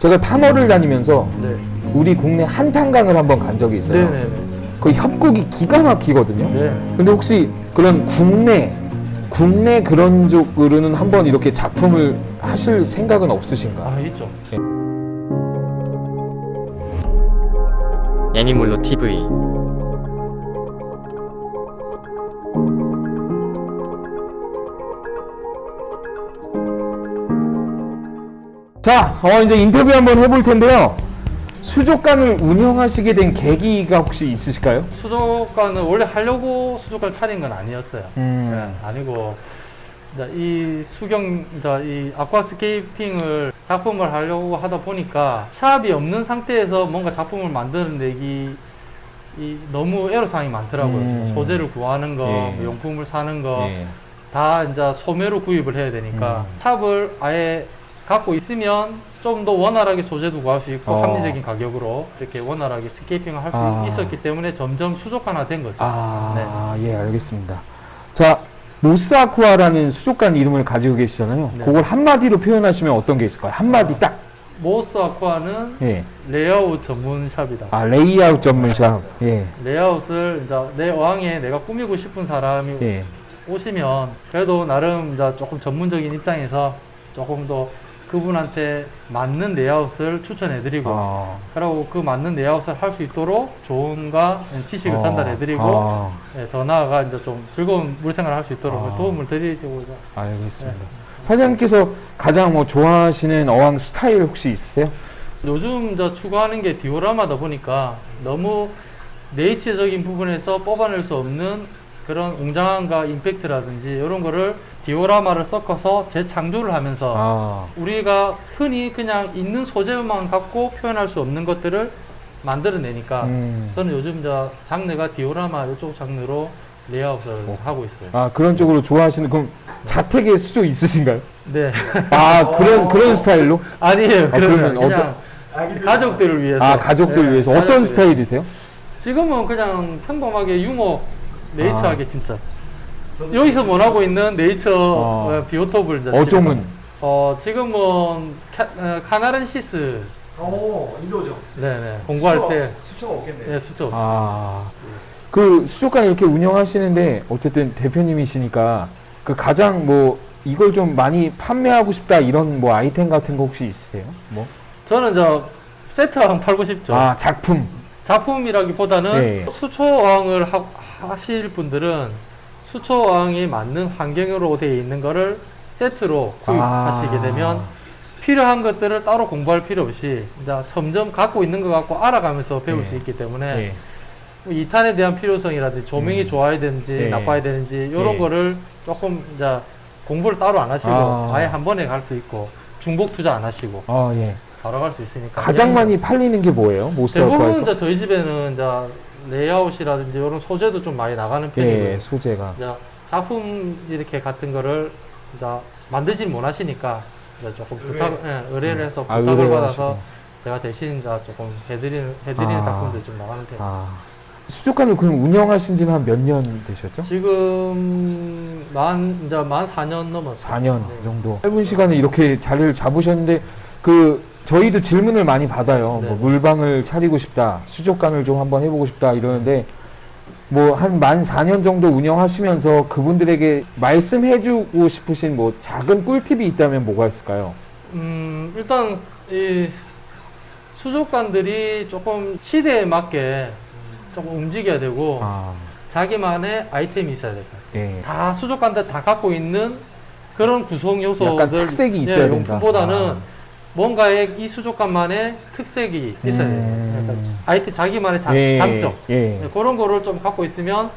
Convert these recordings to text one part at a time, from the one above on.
제가 탐험을 다니면서 네. 우리 국내 한탄강을 한번 간 적이 있어요. 네네네. 그 협곡이 기가 막히거든요. 네. 근데 혹시 그런 국내 국내 그런 쪽으로는 한번 이렇게 작품을 하실 생각은 없으신가? 아 있죠. 애니몰로 TV 자, 어, 이제 인터뷰 한번 해볼 텐데요. 수족관을 운영하시게 된 계기가 혹시 있으실까요? 수족관은 원래 하려고 수족관 차린 건 아니었어요. 음. 네, 아니고 이 수경 이 아쿠아스케이핑을 작품을 하려고 하다 보니까 샵이 없는 상태에서 뭔가 작품을 만들어내기 이 너무 애로사항이 많더라고요. 음. 소재를 구하는 거, 예. 뭐 용품을 사는 거, 예. 다 이제 소매로 구입을 해야 되니까 음. 샵을 아예 갖고 있으면 좀 더 원활하게 소재도 구할 수 있고 어. 합리적인 가격으로 이렇게 원활하게 scaping을 할 수 아. 있었기 때문에 점점 수족관화 된 거죠. 아, 예, 알겠습니다. 자, 모스아쿠아라는 수족관 이름을 가지고 계시잖아요. 네. 그걸 한마디로 표현하시면 어떤 게 있을까요? 한마디 딱. 모스 아쿠아는 예. 레이아웃 전문 샵이다. 아, 레이아웃 전문샵. 예. 레이아웃을 이제 내 어항에 내가 꾸미고 싶은 사람이 예. 오시면 그래도 나름 이제 조금 전문적인 입장에서 조금 더 그분한테 맞는 레이아웃을 추천해드리고 아. 그리고 그 맞는 레이아웃을 할 수 있도록 조언과 지식을 어. 전달해드리고 아, 예, 더 나아가 이제 좀 즐거운 물생활을 할 수 있도록 아. 도움을 드리고자 알겠습니다. 네. 사장님께서 가장 뭐 좋아하시는 어항 스타일 혹시 있으세요? 요즘 저 추구하는 게 디오라마다 보니까 너무 네이처적인 부분에서 뽑아낼 수 없는 그런 웅장함과 임팩트라든지 이런 거를 디오라마를 섞어서 재창조를 하면서 아, 우리가 흔히 그냥 있는 소재만 갖고 표현할 수 없는 것들을 만들어내니까 음. 저는 요즘 저 장르가 디오라마 이쪽 장르로 레이아웃을 어. 하고 있어요. 아 그런 쪽으로 좋아하시는 그럼 자택에 수조 있으신가요? 네. 아 그런 그런 스타일로? 아니에요. 아, 그러면 그냥 가족들을 위해서. 아 가족들 네, 위해서 어떤 가족들. 스타일이세요? 지금은 그냥 평범하게 유머 네이처하게 아. 진짜 여기서 원하고 있는 네이처 아. 어, 비오톱을 이제 어종은? 지금, 어 지금은 카, 어, 카나른시스 오 인도죠. 네네 공부할 수초가- 때 수초가 없겠네. 예, 수죠 아, 그 수족관 이렇게 운영하시는데 어쨌든 대표님이시니까 그 가장 뭐 이걸 좀 많이 판매하고 싶다 이런 뭐 아이템 같은 거 혹시 있으세요? 뭐? 저는 저 세트왕 팔고 싶죠 아 작품. 작품이라기보다는 네. 수초왕을 하, 하실 분들은 수초왕이 맞는 환경으로 되어 있는 거를 세트로 구입하시게 아. 되면 필요한 것들을 따로 공부할 필요 없이 이제 점점 갖고 있는 것 갖고 알아가면서 배울 네. 수 있기 때문에 예. 뭐 이탄에 대한 필요성이라든지 조명이 음. 좋아야 되는지 네. 나빠야 되는지 이런 네. 거를 조금 이제 공부를 따로 안 하시고 아. 아. 예한 번에 갈 수 있고 중복 투자 안 하시고 아 예. 바로 갈 수 있으니까 가장 이런 많이 팔리는 게 뭐예요? 대부분 모스아쿠아에서? 이제 저희 집에는 이제 레이아웃이라든지 이런 소재도 좀 많이 나가는 편이고요. 예, 소재가. 이제 작품 이렇게 같은 거를 이제 만들진 못하시니까 이제 조금 의뢰. 부탁, 예, 의뢰를 해서 아, 부탁을 의뢰를 받아서 하시고. 제가 대신 이제 조금 해드리는 해드리는 아. 작품들 좀 나가는 편이에요. 아. 수족관을 그럼 운영하신 지는 한 몇 년 되셨죠? 지금 만 이제 만 4년 넘었어요. 4년 네. 정도. 짧은 시간에 이렇게 자리를 잡으셨는데 그 저희도 질문을 많이 받아요. 네. 뭐 물방을 차리고 싶다, 수족관을 좀 한번 해보고 싶다 이러는데 뭐 한 만 4년 정도 운영하시면서 그분들에게 말씀해주고 싶으신 뭐 작은 꿀팁이 있다면 뭐가 있을까요? 음, 일단 이 수족관들이 조금 시대에 맞게 조금 움직여야 되고 아, 자기만의 아이템이 있어야 같아요. 예. 다 수족관들 다 갖고 있는 그런 구성 요소들 약간 특색이 있어야 된다. 용품보다는 아. 뭔가의 이 수족관만의 특색이 있어야 돼요. 음. 그러니까 아이템 자기만의 장, 예, 장점 예. 네, 그런 거를 좀 갖고 있으면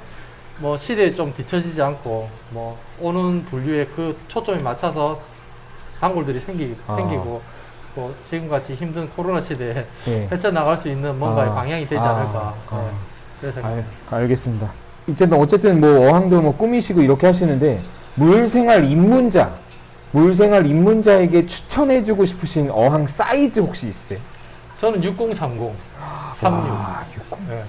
뭐 시대에 좀 뒤처지지 않고 뭐 오는 분류에 그 초점에 맞춰서 단골들이 생기, 아. 생기고 뭐 지금같이 힘든 코로나 시대에 예. 헤쳐나갈 수 있는 뭔가의 아. 방향이 되지 아. 않을까 아. 네, 그래서 알, 알겠습니다. 어쨌든 뭐 어항도 뭐 꾸미시고 이렇게 하시는데 물생활 입문자, 물생활 입문자에게 추천해주고 싶으신 어항 사이즈 혹시 있어요? 저는 6030 36 와, 60. 네.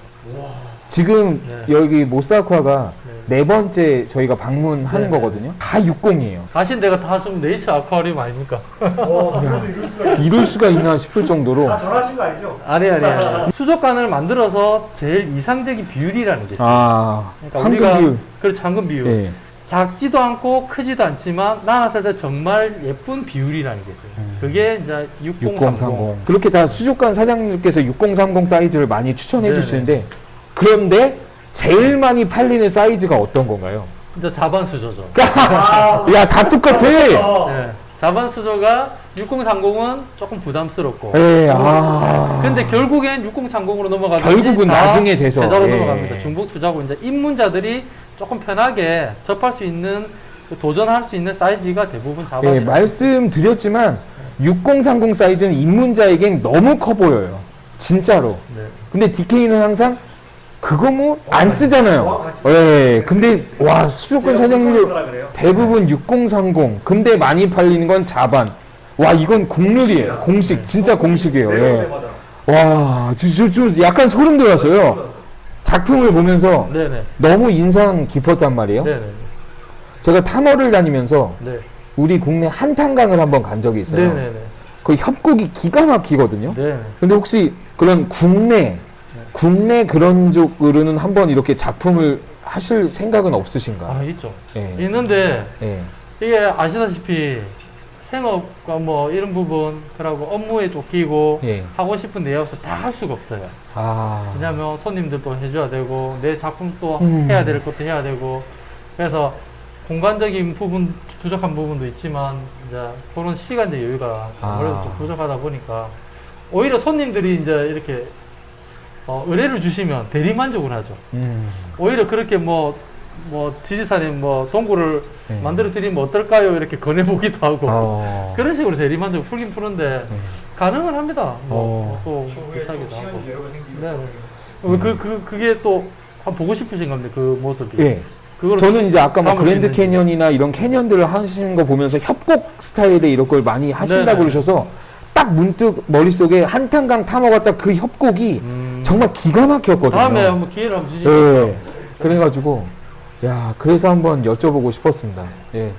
지금 네. 여기 모사쿠아가 네. 네 번째 저희가 방문하는 네. 거거든요. 다 60이에요. 가신 데가 다 좀 네이처 아쿠아리움 아닙니까? 어, 이럴 수가 있 이럴 수가 있나 싶을 정도로. 다 전화하신 거 아니죠? 아니 아니 아니. 수족관을 만들어서 제일 이상적인 비율이라는 게 있어요. 아, 그러니까 황금 우리가 비율. 그렇죠 황금 비율. 예. 작지도 않고 크지도 않지만 때 정말 예쁜 비율이라는 게 있어요. 그게 이제 6030. 6030. 그렇게 다 수족관 사장님께서 6030 사이즈를 많이 추천해 네네. 주시는데 그런데 제일 많이 팔리는 사이즈가 어떤 건가요? 이제 자반 수조죠. 아, 야, 다 똑같아. 어. 네. 자반 수조가 6030은 조금 부담스럽고. 예, 아. 근데 결국엔 6030으로 넘어가든지 결국은 다 나중에 돼서. 제자로 예. 넘어갑니다. 중복 투자고 이제 입문자들이 조금 편하게 접할 수 있는 그 도전할 수 있는 사이즈가 대부분 자반이에요. 예, 말씀드렸지만 6030 사이즈는 입문자에겐 너무 커 보여요. 진짜로. 네. 근데 DK는 항상 그거 뭐안 어, 쓰잖아요. 같이 예. 근데 와, 수족관 사장님들 거라 그래요. 대부분 6030. 근데 많이 팔리는 건 자반. 와, 이건 국룰이에요. 공식. 진짜 공식이에요. 네, 예. 네. 와, 저, 저, 저 약간 소름 돋았어요. 작품을 보면서 네네. 너무 인상 깊었단 말이에요. 네네. 제가 탐험을 다니면서 네. 우리 국내 한탄강을 한번 간 적이 있어요. 그 협곡이 기가 막히거든요. 네. 근데 혹시 그런 국내 국내 그런 쪽으로는 한번 이렇게 작품을 하실 생각은 없으신가? 아, 있죠. 예. 있는데 예. 이게 아시다시피 생업과 뭐 이런 부분 그리고 업무에 쫓기고 예. 하고 싶은 내역서 다할 수가 없어요. 아. 왜냐하면 손님들도 해줘야 되고 내 작품도 음. 해야 될 것도 해야 되고 그래서 공간적인 부분 부족한 부분도 있지만 이제 그런 시간적 여유가 아. 아무래도 좀 부족하다 보니까 오히려 손님들이 이제 이렇게 어, 의뢰를 주시면 대리 만족을 하죠. 음. 오히려 그렇게 뭐, 뭐, 지지사님 뭐, 동굴을 네. 만들어 드리면 어떨까요? 이렇게 권해보기도 하고. 어. 그런 식으로 대리만족 풀긴 푸는데, 네. 가능은 합니다. 뭐, 어. 또 비싸기도 또 하고. 네. 네. 그, 그, 그게 또, 한번 보고 싶으신 건데, 그 모습이. 예. 저는 이제 아까 뭐수 그랜드. 캐년이나 이런 캐년들을 하시는 거 보면서 협곡 스타일의 이런 걸 많이 하신다고 네네. 그러셔서 딱 문득 머릿속에 한탄강 딱그 협곡이 음, 정말 기가 막혔거든요. 다음에 한번 기회를 한번 주시죠. 예. 그래가지고 야 그래서 한번 여쭤보고 싶었습니다. 예.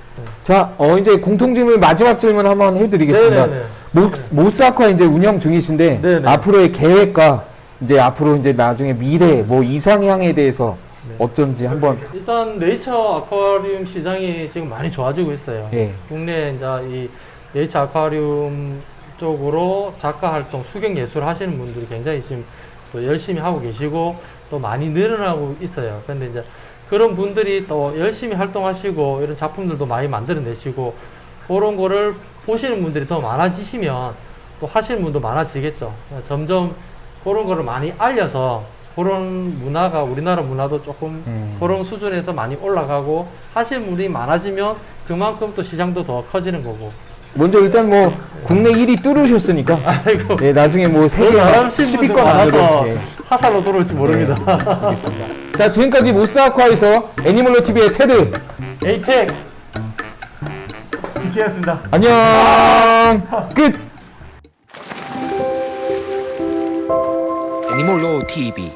자, 어 이제 공통 질문 마지막 질문 한번 해드리겠습니다. 네네네. 모, 모스아쿠아 이제 운영 중이신데 네네. 앞으로의 계획과 이제 앞으로 이제 나중에 미래 뭐 이상향에 대해서 네. 어쩐지 한번 일단 네이처 아쿠아리움 시장이 지금 많이 좋아지고 있어요. 예. 국내 이제 이 네이처 아쿠아리움 쪽으로 작가 활동, 수경 예술 하시는 분들이 굉장히 지금 또 열심히 하고 계시고 또 많이 늘어나고 있어요. 근데 이제 그런 분들이 또 열심히 활동하시고 이런 작품들도 많이 만들어내시고 그런 거를 보시는 분들이 더 많아지시면 또 하시는 분도 많아지겠죠. 점점 그런 거를 많이 알려서 그런 문화가 우리나라 문화도 조금 음. 그런 수준에서 많이 올라가고 하시는 분이 많아지면 그만큼 또 시장도 더 커지는 거고. 먼저 일단 뭐 국내 1위 뚫으셨으니까 아이고. 예, 나중에 뭐 세계 잘하신 분들 10위권 많아서 안으로 예. 사살로 돌아올지 모릅니다. 알겠습니다. 자 지금까지 모스아쿠아에서 애니멀로 TV의 테드 에이텍 DK였습니다. 안녕 끝. 애니몰로 TV